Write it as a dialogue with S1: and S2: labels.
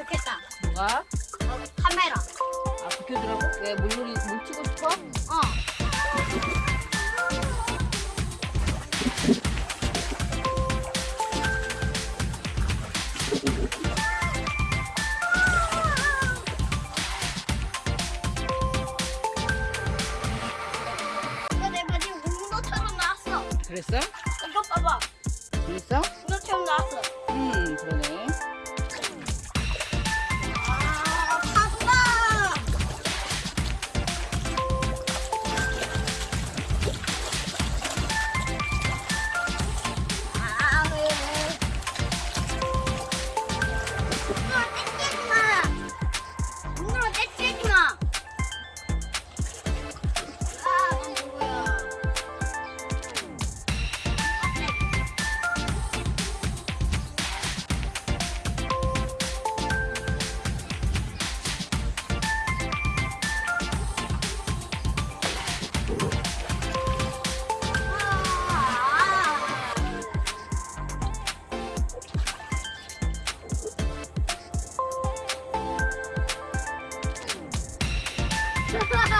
S1: 좋겠다.
S2: 뭐가?
S1: 어, 카메라.
S2: 아 비켜주라고? 왜 물놀이 물 치고 싶어?
S1: 어. 이거 내 바지 운동처럼 나왔어.
S2: 그랬어? ハハハハ